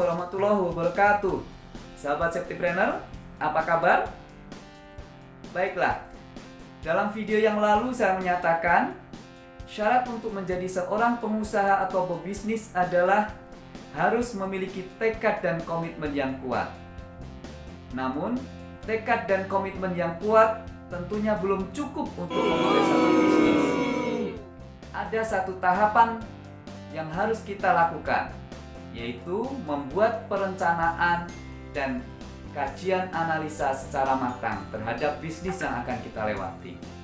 warahmatullahi wabarakatuh. Sahabat Septipreneur, apa kabar? Baiklah, dalam video yang lalu saya menyatakan Syarat untuk menjadi seorang pengusaha atau pebisnis adalah Harus memiliki tekad dan komitmen yang kuat. Namun, tekad dan komitmen yang kuat tentunya belum cukup untuk memulai satu bisnis. Ada satu tahapan yang harus kita lakukan yaitu membuat perencanaan dan kajian analisa secara matang terhadap bisnis yang akan kita lewati.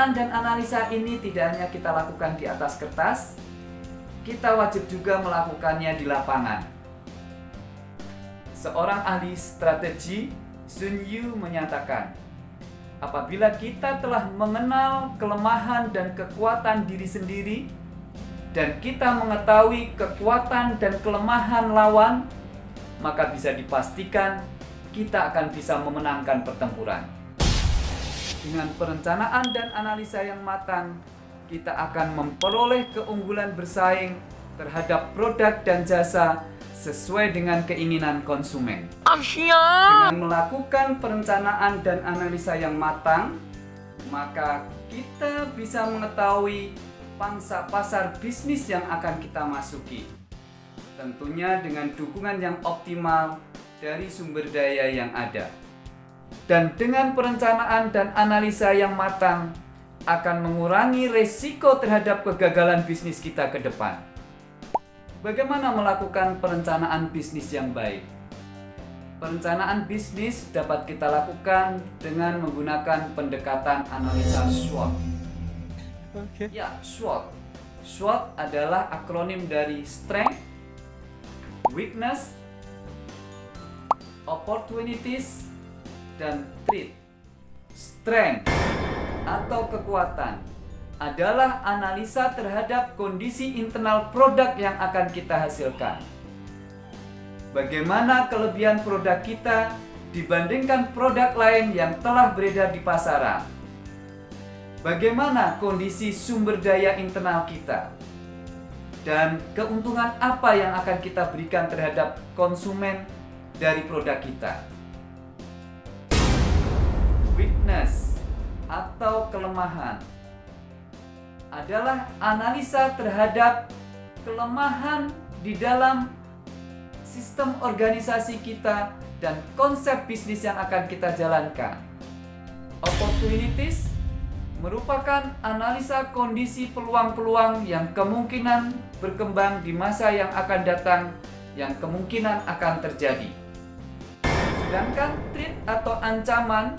Dan analisa ini tidak hanya kita lakukan di atas kertas, kita wajib juga melakukannya di lapangan. Seorang ahli strategi, Sun Yu menyatakan, apabila kita telah mengenal kelemahan dan kekuatan diri sendiri, dan kita mengetahui kekuatan dan kelemahan lawan, maka bisa dipastikan kita akan bisa memenangkan pertempuran. Dengan perencanaan dan analisa yang matang, kita akan memperoleh keunggulan bersaing terhadap produk dan jasa sesuai dengan keinginan konsumen. Dengan melakukan perencanaan dan analisa yang matang, maka kita bisa mengetahui pangsa pasar bisnis yang akan kita masuki. Tentunya dengan dukungan yang optimal dari sumber daya yang ada. Dan dengan perencanaan dan analisa yang matang akan mengurangi resiko terhadap kegagalan bisnis kita ke depan. Bagaimana melakukan perencanaan bisnis yang baik? Perencanaan bisnis dapat kita lakukan dengan menggunakan pendekatan analisa SWOT. Okay. Ya, SWOT. SWOT adalah akronim dari Strength, Weakness, Opportunities, dan treat. Strength atau kekuatan adalah analisa terhadap kondisi internal produk yang akan kita hasilkan. Bagaimana kelebihan produk kita dibandingkan produk lain yang telah beredar di pasaran? Bagaimana kondisi sumber daya internal kita? Dan keuntungan apa yang akan kita berikan terhadap konsumen dari produk kita? Weakness atau kelemahan adalah analisa terhadap kelemahan di dalam sistem organisasi kita dan konsep bisnis yang akan kita jalankan. Opportunities merupakan analisa kondisi peluang-peluang yang kemungkinan berkembang di masa yang akan datang yang kemungkinan akan terjadi. Sedangkan threat atau ancaman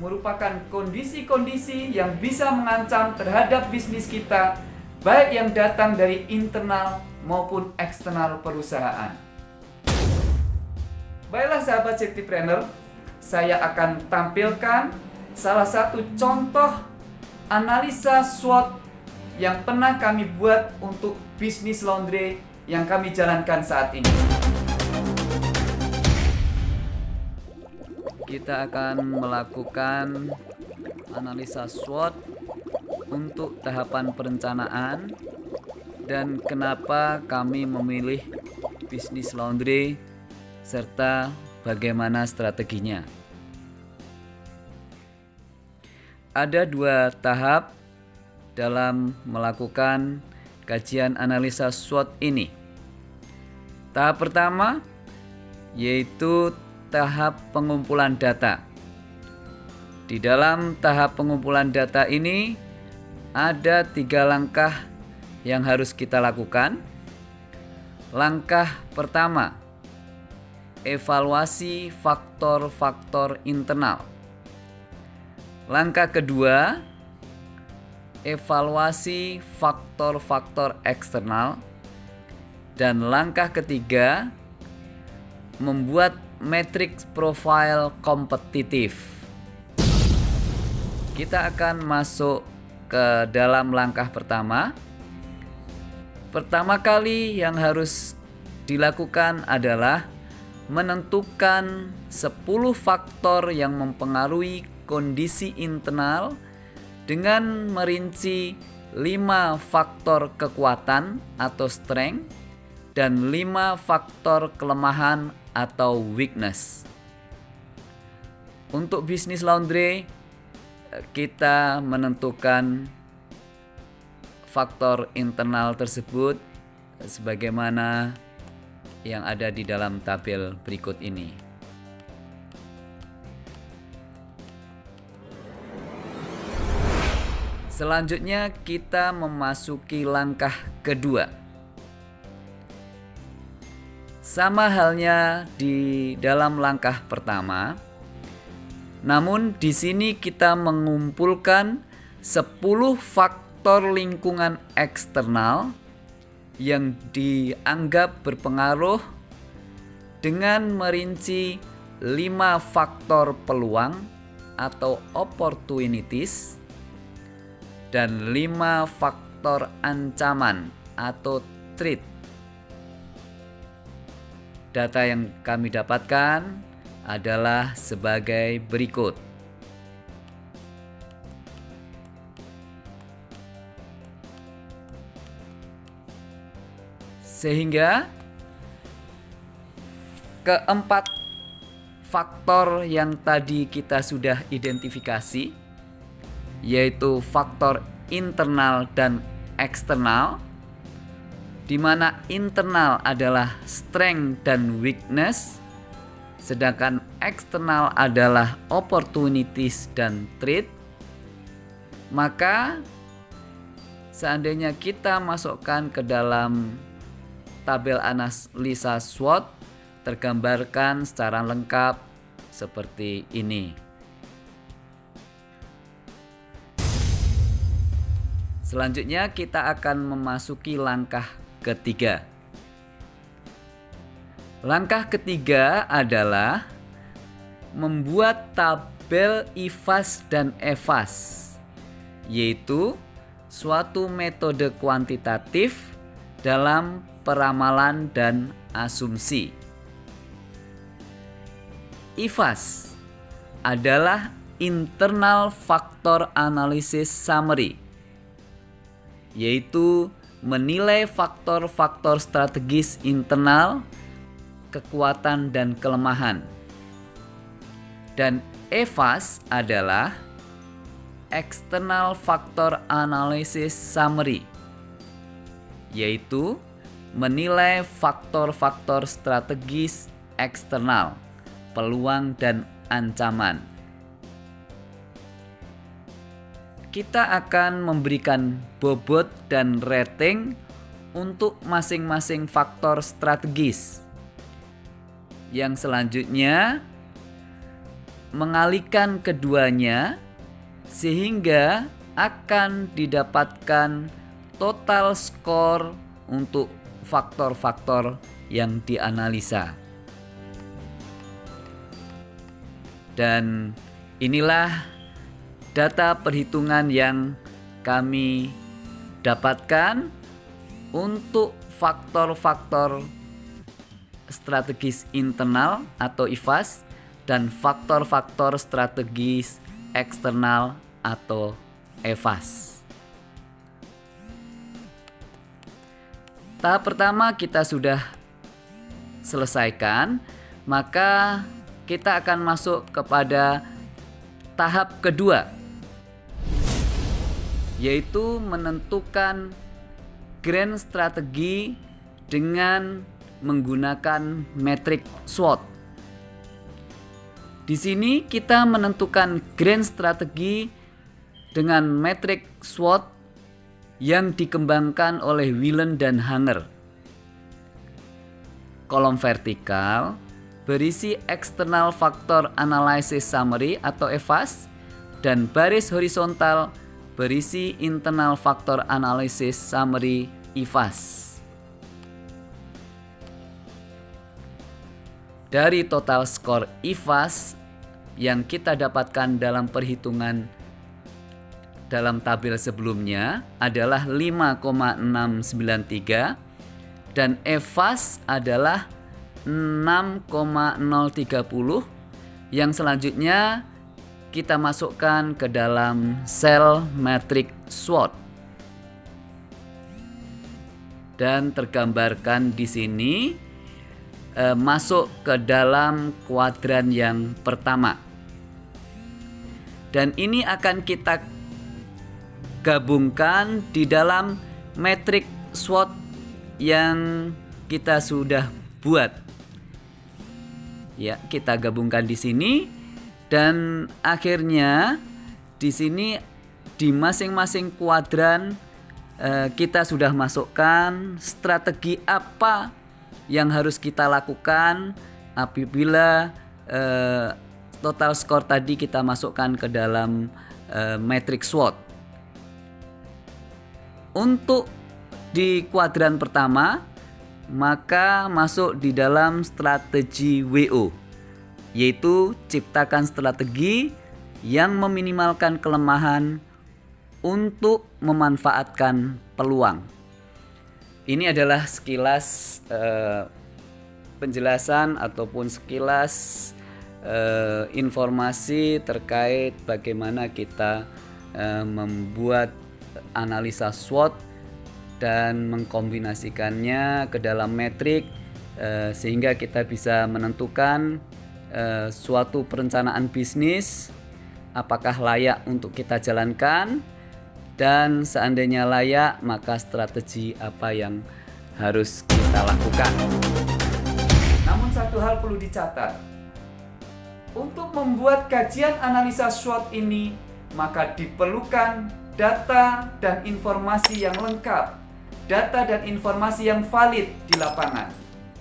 merupakan kondisi-kondisi yang bisa mengancam terhadap bisnis kita, baik yang datang dari internal maupun eksternal perusahaan. Baiklah sahabat Planner, saya akan tampilkan salah satu contoh analisa SWOT yang pernah kami buat untuk bisnis laundry yang kami jalankan saat ini. Kita akan melakukan analisa SWOT untuk tahapan perencanaan dan kenapa kami memilih bisnis laundry serta bagaimana strateginya. Ada dua tahap dalam melakukan kajian analisa SWOT ini. Tahap pertama yaitu tahap pengumpulan data. Di dalam tahap pengumpulan data ini ada tiga langkah yang harus kita lakukan. Langkah pertama, evaluasi faktor-faktor internal. Langkah kedua, evaluasi faktor-faktor eksternal. Dan langkah ketiga, membuat matrix profile kompetitif. Kita akan masuk ke dalam langkah pertama, Pertama kali yang harus dilakukan adalah menentukan 10 faktor yang mempengaruhi kondisi internal dengan merinci 5 faktor kekuatan atau strength dan 5 faktor kelemahan atau weakness. Untuk bisnis laundry kita menentukan faktor internal tersebut sebagaimana yang ada di dalam tabel berikut ini. Selanjutnya kita memasuki langkah kedua. Sama halnya di dalam langkah pertama, namun di sini kita mengumpulkan 10 faktor lingkungan eksternal yang dianggap berpengaruh dengan merinci lima faktor peluang atau opportunities dan lima faktor ancaman atau threat. Data yang kami dapatkan adalah sebagai berikut. Sehingga keempat faktor yang tadi kita sudah identifikasi yaitu faktor internal dan eksternal di mana internal adalah strength dan weakness sedangkan eksternal adalah opportunities dan threat maka seandainya kita masukkan ke dalam tabel analisa SWOT tergambarkan secara lengkap seperti ini. Selanjutnya kita akan memasuki langkah ketiga. Langkah ketiga adalah membuat tabel IFAS dan EFAS, yaitu suatu metode kuantitatif dalam peramalan dan asumsi. IFAS adalah internal factor analysis summary yaitu menilai faktor-faktor strategis internal, kekuatan dan kelemahan. Dan EFAS adalah external factor analysis summary yaitu menilai faktor-faktor strategis eksternal, peluang dan ancaman. Kita akan memberikan bobot dan rating untuk masing-masing faktor strategis. Yang selanjutnya mengalihkan keduanya sehingga akan didapatkan total skor untuk faktor-faktor yang dianalisa. Dan inilah data perhitungan yang kami dapatkan untuk faktor-faktor strategis internal atau IFAS dan faktor-faktor strategis eksternal atau EFAS. Tahap pertama kita sudah selesaikan, maka kita akan masuk kepada tahap kedua, yaitu menentukan grand strategi dengan menggunakan metrik SWOT. Di sini kita menentukan grand strategi dengan metrik SWOT yang dikembangkan oleh Willen dan Hanger. Kolom vertikal berisi External Factor Analysis Summary atau EFAS dan baris horizontal berisi Internal Factor Analysis Summary IFAS. Dari total skor IFAS yang kita dapatkan dalam perhitungan dalam tabel sebelumnya adalah 5,693 dan EVAS adalah 6,030 yang selanjutnya kita masukkan ke dalam sel matrix SWOT dan tergambarkan di sini eh, masuk ke dalam kuadran yang pertama. Dan ini akan kita gabungkan di dalam metrik SWOT yang kita sudah buat. Ya, kita gabungkan di sini dan akhirnya di sini di masing-masing kuadran eh, kita sudah masukkan strategi apa yang harus kita lakukan apabila eh, total skor tadi kita masukkan ke dalam uh, matrix SWOT. Untuk di kuadran pertama, maka masuk di dalam strategi WO, yaitu ciptakan strategi yang meminimalkan kelemahan untuk memanfaatkan peluang. Ini adalah sekilas uh, penjelasan ataupun sekilas uh, informasi terkait bagaimana kita uh, membuat analisa SWOT dan mengkombinasikannya ke dalam metrik uh, sehingga kita bisa menentukan uh, suatu perencanaan bisnis apakah layak untuk kita jalankan dan seandainya layak maka strategi apa yang harus kita lakukan. Namun satu hal perlu dicatat, untuk membuat kajian analisa SWOT ini, maka diperlukan data dan informasi yang lengkap, data dan informasi yang valid di lapangan.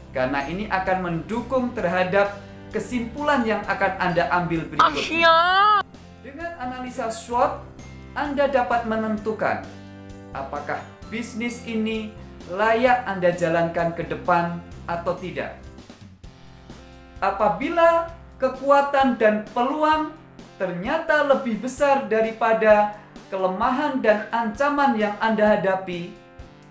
Karena ini akan mendukung terhadap kesimpulan yang akan Anda ambil berikutnya. Dengan analisa SWOT, Anda dapat menentukan apakah bisnis ini layak Anda jalankan ke depan atau tidak. Apabila kekuatan dan peluang ternyata lebih besar daripada kelemahan dan ancaman yang Anda hadapi,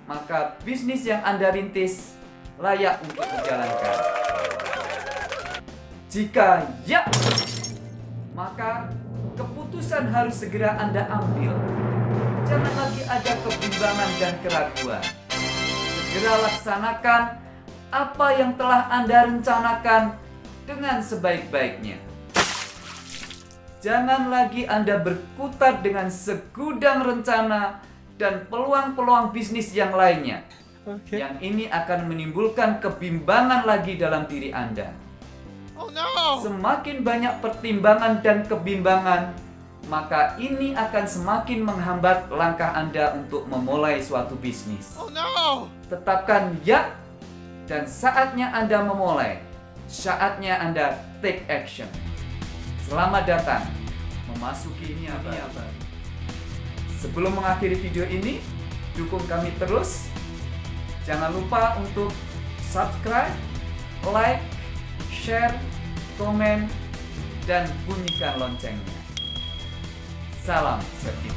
maka bisnis yang Anda rintis layak untuk dijalankan. Jika ya, maka keputusan harus segera Anda ambil. Jangan lagi ada kebimbangan dan keraguan. Segera laksanakan apa yang telah Anda rencanakan dengan sebaik-baiknya. Jangan lagi Anda berkutat dengan segudang rencana dan peluang-peluang bisnis yang lainnya. Okay. Yang ini akan menimbulkan kebimbangan lagi dalam diri Anda. Oh no. Semakin banyak pertimbangan dan kebimbangan, maka ini akan semakin menghambat langkah Anda untuk memulai suatu bisnis. Oh no. Tetapkan ya dan saatnya Anda memulai saatnya Anda take action. Selamat datang memasuki ini apa? apa? Sebelum mengakhiri video ini, dukung kami terus. Jangan lupa untuk subscribe, like, share, komen, dan bunyikan loncengnya. Salam Serti